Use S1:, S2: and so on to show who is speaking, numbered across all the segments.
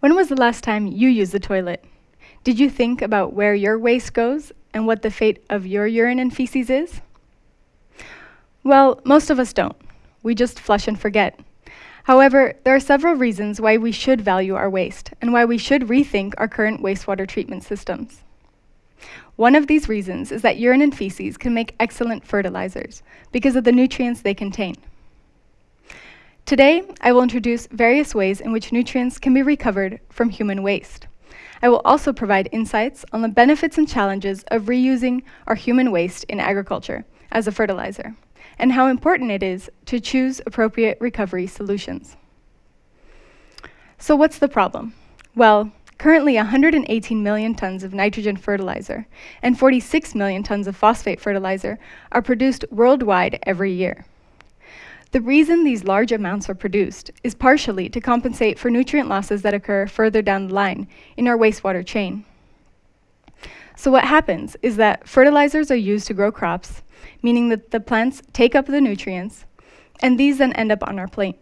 S1: When was the last time you used the toilet? Did you think about where your waste goes and what the fate of your urine and feces is? Well, most of us don't. We just flush and forget. However, there are several reasons why we should value our waste and why we should rethink our current wastewater treatment systems. One of these reasons is that urine and feces can make excellent fertilizers because of the nutrients they contain. Today, I will introduce various ways in which nutrients can be recovered from human waste. I will also provide insights on the benefits and challenges of reusing our human waste in agriculture as a fertilizer, and how important it is to choose appropriate recovery solutions. So what's the problem? Well, currently 118 million tons of nitrogen fertilizer and 46 million tons of phosphate fertilizer are produced worldwide every year. The reason these large amounts are produced is partially to compensate for nutrient losses that occur further down the line in our wastewater chain. So what happens is that fertilizers are used to grow crops, meaning that the plants take up the nutrients, and these then end up on our plate.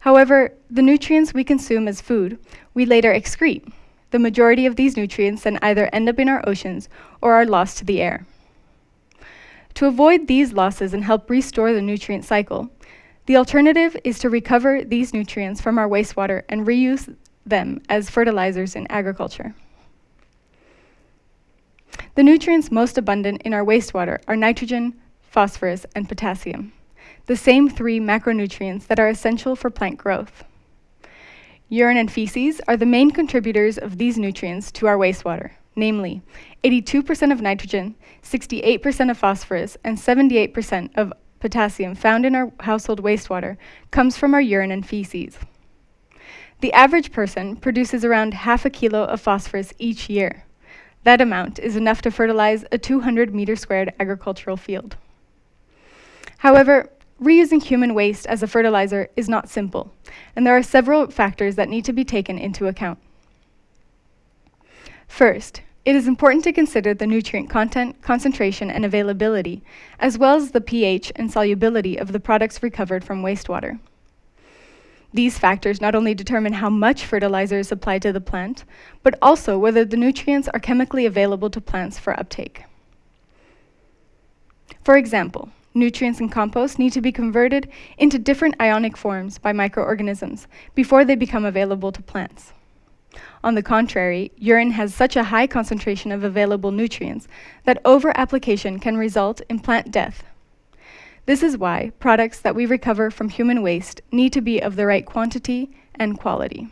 S1: However, the nutrients we consume as food, we later excrete. The majority of these nutrients then either end up in our oceans or are lost to the air. To avoid these losses and help restore the nutrient cycle, the alternative is to recover these nutrients from our wastewater and reuse them as fertilizers in agriculture. The nutrients most abundant in our wastewater are nitrogen, phosphorus, and potassium, the same three macronutrients that are essential for plant growth. Urine and feces are the main contributors of these nutrients to our wastewater namely 82% of nitrogen, 68% of phosphorus, and 78% of potassium found in our household wastewater comes from our urine and feces. The average person produces around half a kilo of phosphorus each year. That amount is enough to fertilize a 200 meter squared agricultural field. However, reusing human waste as a fertilizer is not simple, and there are several factors that need to be taken into account. First, it is important to consider the nutrient content, concentration, and availability, as well as the pH and solubility of the products recovered from wastewater. These factors not only determine how much fertilizer is supplied to the plant, but also whether the nutrients are chemically available to plants for uptake. For example, nutrients in compost need to be converted into different ionic forms by microorganisms before they become available to plants. On the contrary, urine has such a high concentration of available nutrients that over-application can result in plant death. This is why products that we recover from human waste need to be of the right quantity and quality.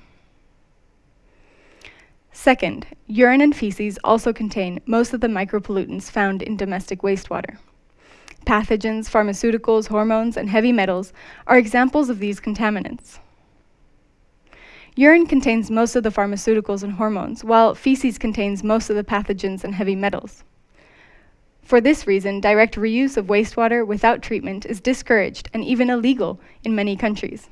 S1: Second, urine and feces also contain most of the micropollutants found in domestic wastewater. Pathogens, pharmaceuticals, hormones, and heavy metals are examples of these contaminants. Urine contains most of the pharmaceuticals and hormones, while feces contains most of the pathogens and heavy metals. For this reason, direct reuse of wastewater without treatment is discouraged and even illegal in many countries.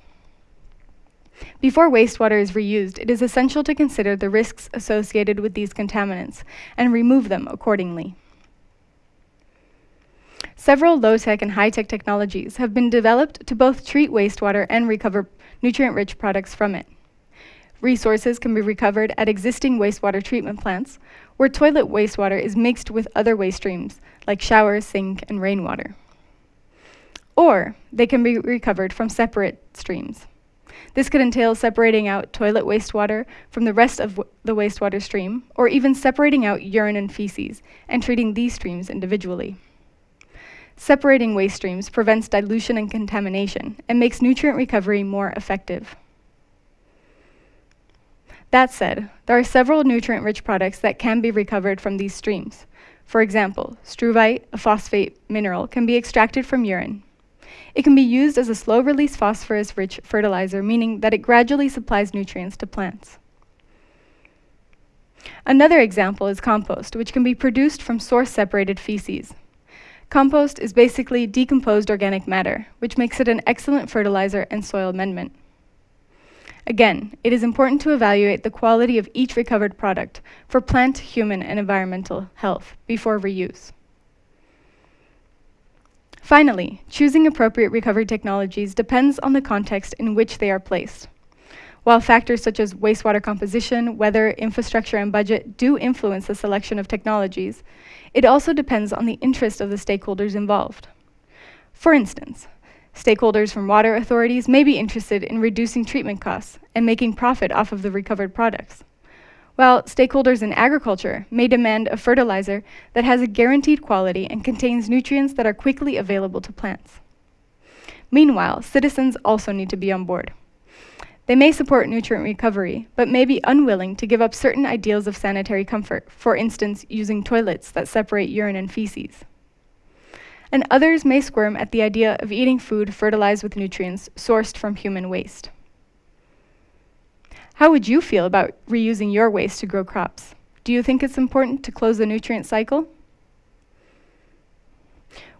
S1: Before wastewater is reused, it is essential to consider the risks associated with these contaminants and remove them accordingly. Several low-tech and high-tech technologies have been developed to both treat wastewater and recover nutrient-rich products from it. Resources can be recovered at existing wastewater treatment plants, where toilet wastewater is mixed with other waste streams, like shower, sink, and rainwater. Or they can be recovered from separate streams. This could entail separating out toilet wastewater from the rest of the wastewater stream, or even separating out urine and feces and treating these streams individually. Separating waste streams prevents dilution and contamination and makes nutrient recovery more effective. That said, there are several nutrient-rich products that can be recovered from these streams. For example, struvite, a phosphate mineral, can be extracted from urine. It can be used as a slow-release phosphorus-rich fertilizer, meaning that it gradually supplies nutrients to plants. Another example is compost, which can be produced from source-separated feces. Compost is basically decomposed organic matter, which makes it an excellent fertilizer and soil amendment. Again, it is important to evaluate the quality of each recovered product for plant, human, and environmental health before reuse. Finally, choosing appropriate recovery technologies depends on the context in which they are placed. While factors such as wastewater composition, weather, infrastructure, and budget do influence the selection of technologies, it also depends on the interest of the stakeholders involved. For instance, stakeholders from water authorities may be interested in reducing treatment costs and making profit off of the recovered products, while stakeholders in agriculture may demand a fertilizer that has a guaranteed quality and contains nutrients that are quickly available to plants. Meanwhile, citizens also need to be on board. They may support nutrient recovery, but may be unwilling to give up certain ideals of sanitary comfort, for instance, using toilets that separate urine and feces. And others may squirm at the idea of eating food fertilized with nutrients sourced from human waste. How would you feel about reusing your waste to grow crops? Do you think it's important to close the nutrient cycle?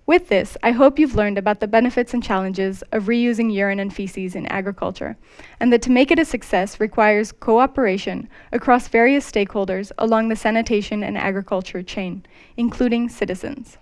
S1: With this, I hope you've learned about the benefits and challenges of reusing urine and feces in agriculture, and that to make it a success requires cooperation across various stakeholders along the sanitation and agriculture chain, including citizens.